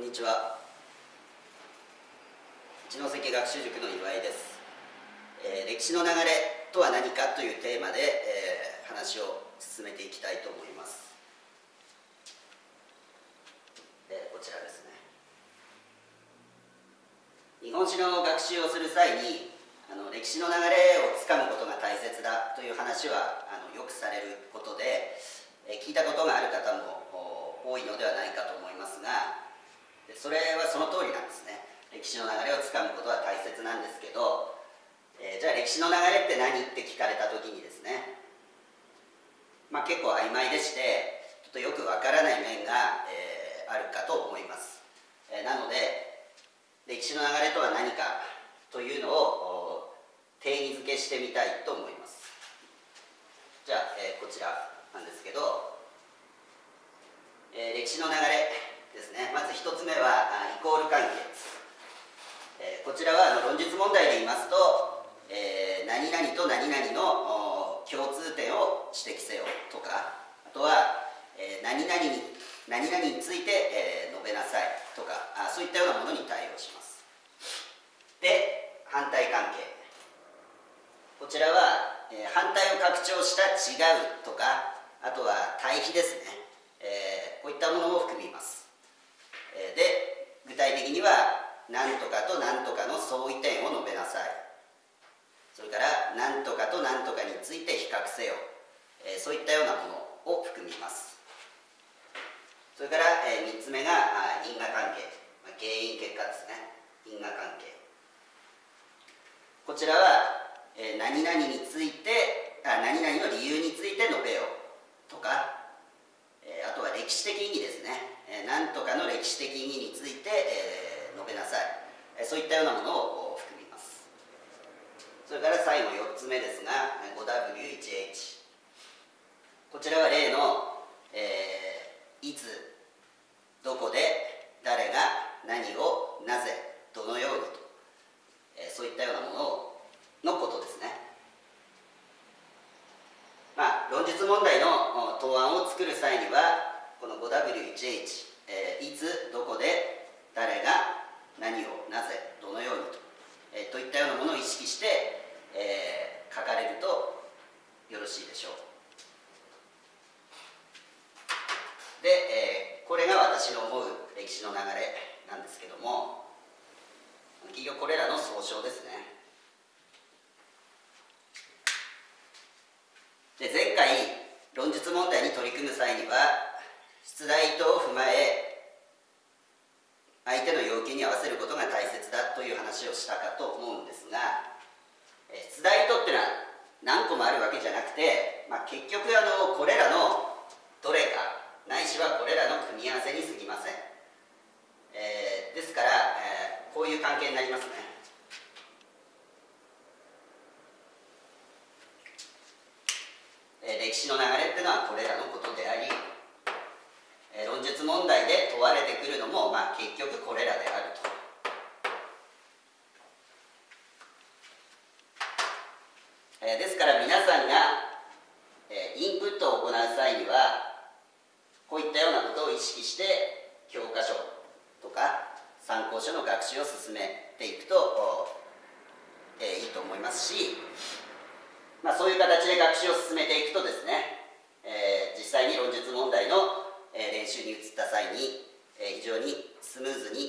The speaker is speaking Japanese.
んにちは。一関学習塾の岩井です、えー、歴史の流れとは何かというテーマで、えー、話を進めていきたいと思います、えー、こちらですね。日本史の学習をする際にあの歴史の流れをつかむことが大切だという話はあのよくされることで、え聞いたことがある方も多いのではないかと思いますがそれはその通りなんですね。歴史の流れをつかむことは大切なんですけど、えー、じゃあ歴史の流れって何って聞かれた時にですね、まあ、結構曖昧でしてちょっとよくわからない面が、えー、あるかと思います、えー、なので歴史の流れとは何かというのを定義づけしてみたいと思います。じゃあ、えこちらなんですけど、え歴史の流れ。ですね。まず1つ目はイコール関係。え、こちらはあの論述問題で言いますと、え、何々と何々の共通点を指摘せよとかあとは、え、何々に何々について、え、述べなさいとかあそういったようなものに対応します。で反対関係。こちらは、え、反対を拡張した違うとかあとは対比ですね、え、こういったものも含みます、で具体的には何とかと何とかの相違点を述べなさい。それから何とかと何とかについて比較せよ、そういったようなものを含みます。それから、3つ目が因果関係、原因結果ですね。因果関係。こちらは、何々についてあ何々の理由について述べよとか、あとは歴史的意義ですね、何とかの歴史的意義について、えー述べなさい。そういったようなものを含みます。それから最後4つ目ですが 5W1H こちらは例の、えー、いつどこで誰が何をなぜどのようにと、えー、そういったようなもののことですね。まあ論述問題の答案を作る際にはこの 5W1H、えー、いつどこで誰が何をなぜどのようにと,、えー、といったようなものを意識して、えー、書かれるとよろしいでしょう。で、えー、これが私の思う歴史の流れなんですけども企業これらの総称ですね。で前回論述問題に取り組む際には出題等を踏まえ求に合わせることが大切だという話をしたかと思うんですが出題とっていうのは何個もあるわけじゃなくて、まあ、結局あのこれらのどれかないしはこれらの組み合わせにすぎません、えー、ですから、えー、こういう関係になりますね。歴史の流れっていうのはこれらのことであり論述問題で問われてくるのも、まあ、結局これらであると。え、ですから皆さんが、え、インプットを行う際にはこういったようなことを意識して教科書とか参考書の学習を進めていくと、え、いいと思いますし、まあ、そういう形で学習を進めていくとですね、え、実際に論述問題の練習に移った際に、非常にスムーズに